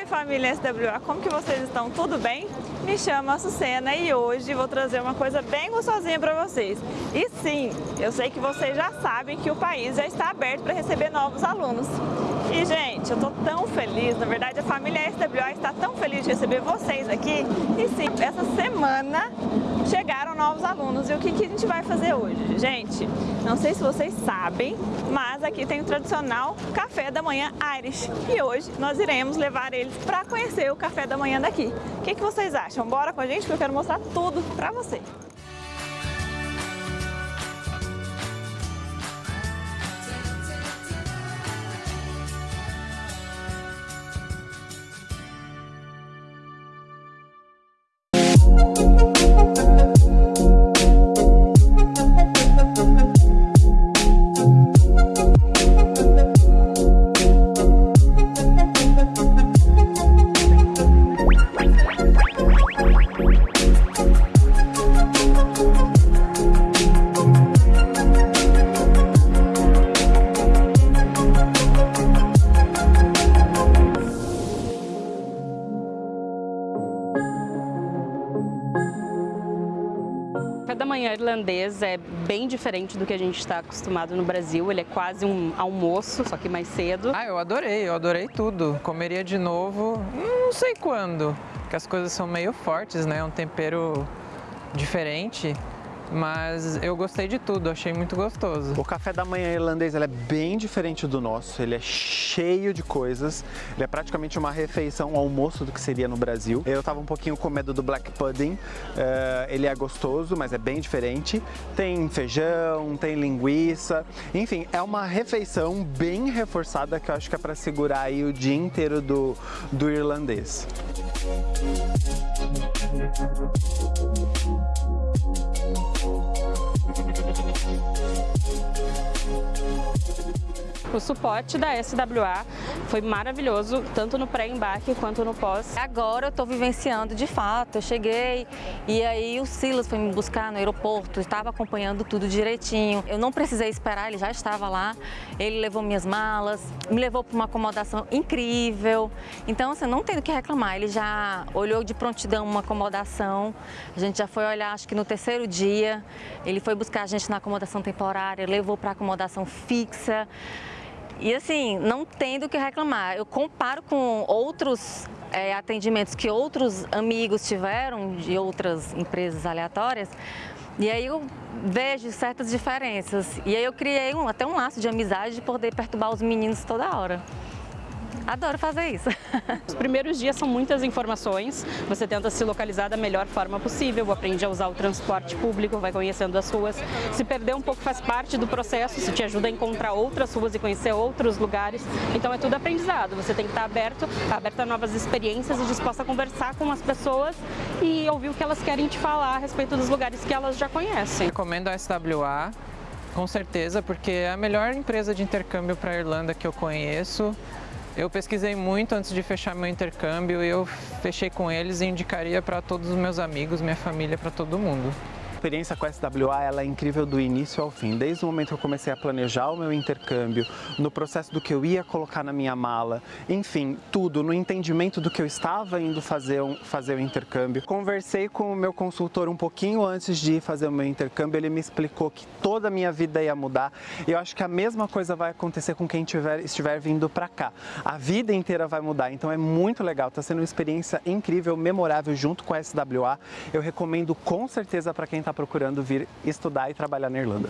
Oi família SWA, como que vocês estão? Tudo bem? Me chamo Açucena e hoje vou trazer uma coisa bem gostosinha para vocês. E sim, eu sei que vocês já sabem que o país já está aberto para receber novos alunos. E gente, eu tô tão feliz, na verdade a família SWA está tão feliz de receber vocês aqui. E sim, essa semana chegaram novos alunos. E o que, que a gente vai fazer hoje? Gente, não sei se vocês sabem, mas aqui tem o tradicional café da manhã Irish. E hoje nós iremos levar eles para conhecer o café da manhã daqui. O que, que vocês acham? Bora com a gente que eu quero mostrar tudo para vocês. Manhã irlandês é bem diferente do que a gente está acostumado no Brasil. Ele é quase um almoço, só que mais cedo. Ah, eu adorei, eu adorei tudo. Comeria de novo, não sei quando, porque as coisas são meio fortes, né? Um tempero diferente mas eu gostei de tudo, achei muito gostoso. O café da manhã irlandês é bem diferente do nosso, ele é cheio de coisas, ele é praticamente uma refeição, um almoço do que seria no Brasil. Eu tava um pouquinho com medo do black pudding, uh, ele é gostoso, mas é bem diferente. Tem feijão, tem linguiça, enfim, é uma refeição bem reforçada que eu acho que é para segurar aí o dia inteiro do, do irlandês. O suporte da SWA foi maravilhoso, tanto no pré-embarque quanto no pós. Agora eu estou vivenciando de fato, eu cheguei e aí o Silas foi me buscar no aeroporto, estava acompanhando tudo direitinho. Eu não precisei esperar, ele já estava lá, ele levou minhas malas, me levou para uma acomodação incrível. Então, assim, não tem o que reclamar, ele já olhou de prontidão uma acomodação, a gente já foi olhar, acho que no terceiro dia, ele foi buscar a gente na acomodação temporária, levou para acomodação fixa. E assim, não tendo o que reclamar. Eu comparo com outros é, atendimentos que outros amigos tiveram de outras empresas aleatórias, e aí eu vejo certas diferenças. E aí eu criei um, até um laço de amizade de poder perturbar os meninos toda hora. Adoro fazer isso. Os primeiros dias são muitas informações, você tenta se localizar da melhor forma possível, aprende a usar o transporte público, vai conhecendo as ruas. Se perder um pouco faz parte do processo, isso te ajuda a encontrar outras ruas e conhecer outros lugares. Então é tudo aprendizado, você tem que estar aberto, aberto a novas experiências e disposto a conversar com as pessoas e ouvir o que elas querem te falar a respeito dos lugares que elas já conhecem. Recomendo a SWA, com certeza, porque é a melhor empresa de intercâmbio para a Irlanda que eu conheço. Eu pesquisei muito antes de fechar meu intercâmbio e eu fechei com eles e indicaria para todos os meus amigos, minha família, para todo mundo experiência com a SWA ela é incrível do início ao fim. Desde o momento que eu comecei a planejar o meu intercâmbio, no processo do que eu ia colocar na minha mala, enfim, tudo, no entendimento do que eu estava indo fazer, um, fazer o intercâmbio. Conversei com o meu consultor um pouquinho antes de fazer o meu intercâmbio, ele me explicou que toda a minha vida ia mudar e eu acho que a mesma coisa vai acontecer com quem tiver, estiver vindo para cá. A vida inteira vai mudar, então é muito legal, está sendo uma experiência incrível, memorável junto com a SWA. Eu recomendo com certeza para quem está está procurando vir estudar e trabalhar na Irlanda.